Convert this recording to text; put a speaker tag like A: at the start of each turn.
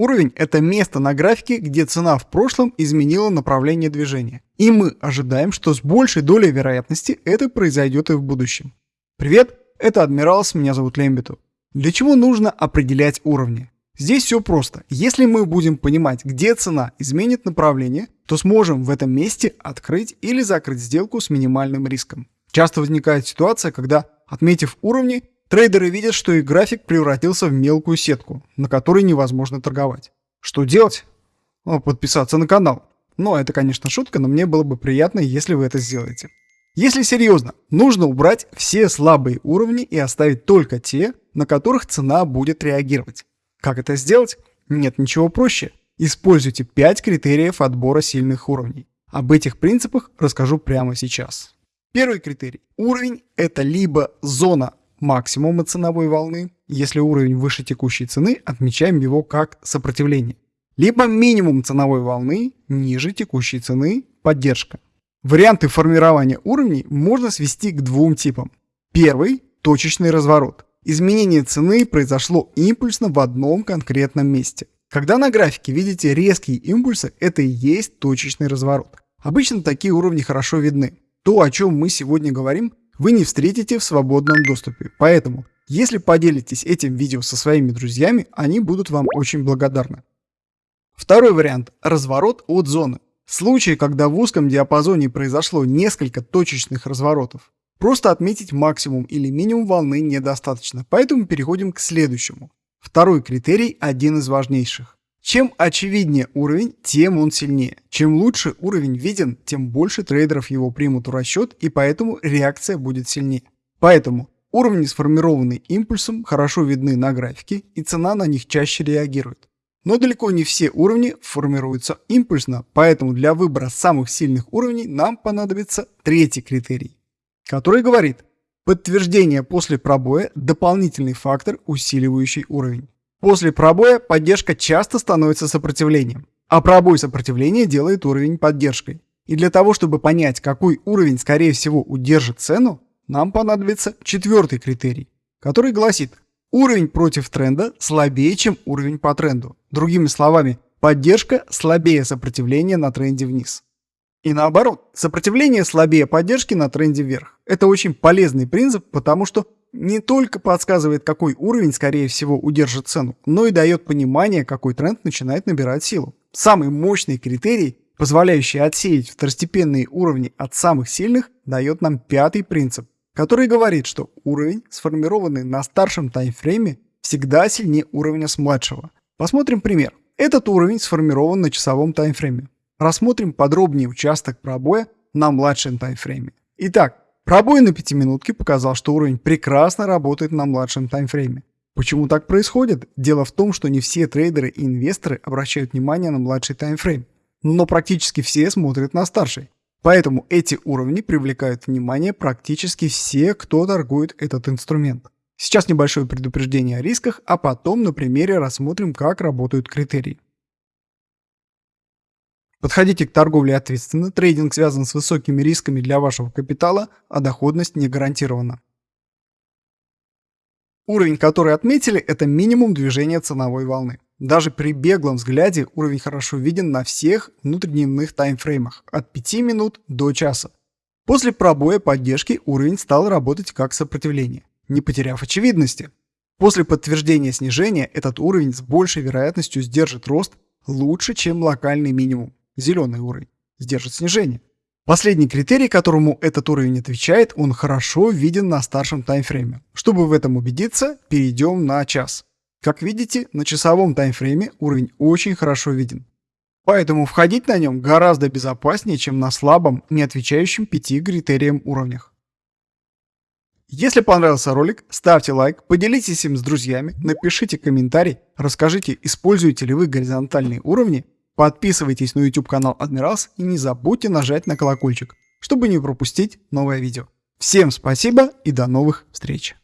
A: Уровень – это место на графике, где цена в прошлом изменила направление движения. И мы ожидаем, что с большей долей вероятности это произойдет и в будущем. Привет, это Адмиралс, меня зовут Лембиту. Для чего нужно определять уровни? Здесь все просто. Если мы будем понимать, где цена изменит направление, то сможем в этом месте открыть или закрыть сделку с минимальным риском. Часто возникает ситуация, когда, отметив уровни, Трейдеры видят, что их график превратился в мелкую сетку, на которой невозможно торговать. Что делать? Ну, подписаться на канал. Но это, конечно, шутка, но мне было бы приятно, если вы это сделаете. Если серьезно, нужно убрать все слабые уровни и оставить только те, на которых цена будет реагировать. Как это сделать? Нет ничего проще. Используйте 5 критериев отбора сильных уровней. Об этих принципах расскажу прямо сейчас. Первый критерий. Уровень – это либо зона максимума ценовой волны. Если уровень выше текущей цены, отмечаем его как сопротивление. Либо минимум ценовой волны ниже текущей цены – поддержка. Варианты формирования уровней можно свести к двум типам. Первый – точечный разворот. Изменение цены произошло импульсно в одном конкретном месте. Когда на графике видите резкие импульсы, это и есть точечный разворот. Обычно такие уровни хорошо видны. То, о чем мы сегодня говорим, вы не встретите в свободном доступе. Поэтому, если поделитесь этим видео со своими друзьями, они будут вам очень благодарны. Второй вариант – разворот от зоны. Случаи, когда в узком диапазоне произошло несколько точечных разворотов. Просто отметить максимум или минимум волны недостаточно, поэтому переходим к следующему. Второй критерий – один из важнейших. Чем очевиднее уровень, тем он сильнее. Чем лучше уровень виден, тем больше трейдеров его примут в расчет и поэтому реакция будет сильнее. Поэтому уровни, сформированные импульсом, хорошо видны на графике и цена на них чаще реагирует. Но далеко не все уровни формируются импульсно, поэтому для выбора самых сильных уровней нам понадобится третий критерий, который говорит, подтверждение после пробоя – дополнительный фактор, усиливающий уровень. После пробоя поддержка часто становится сопротивлением, а пробой сопротивления делает уровень поддержкой. И для того, чтобы понять, какой уровень скорее всего удержит цену, нам понадобится четвертый критерий, который гласит, уровень против тренда слабее, чем уровень по тренду. Другими словами, поддержка слабее сопротивления на тренде вниз. И наоборот, сопротивление слабее поддержки на тренде вверх. Это очень полезный принцип, потому что не только подсказывает, какой уровень, скорее всего, удержит цену, но и дает понимание, какой тренд начинает набирать силу. Самый мощный критерий, позволяющий отсеять второстепенные уровни от самых сильных, дает нам пятый принцип, который говорит, что уровень, сформированный на старшем таймфрейме, всегда сильнее уровня с младшего. Посмотрим пример. Этот уровень сформирован на часовом таймфрейме. Рассмотрим подробнее участок пробоя на младшем таймфрейме. Итак, Пробой на пятиминутке показал, что уровень прекрасно работает на младшем таймфрейме. Почему так происходит? Дело в том, что не все трейдеры и инвесторы обращают внимание на младший таймфрейм, но практически все смотрят на старший. Поэтому эти уровни привлекают внимание практически все, кто торгует этот инструмент. Сейчас небольшое предупреждение о рисках, а потом на примере рассмотрим, как работают критерии. Подходите к торговле ответственно, трейдинг связан с высокими рисками для вашего капитала, а доходность не гарантирована. Уровень, который отметили, это минимум движения ценовой волны. Даже при беглом взгляде уровень хорошо виден на всех внутридневных таймфреймах от 5 минут до часа. После пробоя поддержки уровень стал работать как сопротивление, не потеряв очевидности. После подтверждения снижения этот уровень с большей вероятностью сдержит рост лучше, чем локальный минимум зеленый уровень, сдержит снижение. Последний критерий, которому этот уровень отвечает, он хорошо виден на старшем таймфрейме. Чтобы в этом убедиться, перейдем на час. Как видите, на часовом таймфрейме уровень очень хорошо виден. Поэтому входить на нем гораздо безопаснее, чем на слабом, не отвечающем пяти критериям уровнях. Если понравился ролик, ставьте лайк, поделитесь им с друзьями, напишите комментарий, расскажите, используете ли вы горизонтальные уровни Подписывайтесь на YouTube канал Адмиралс и не забудьте нажать на колокольчик, чтобы не пропустить новое видео. Всем спасибо и до новых встреч!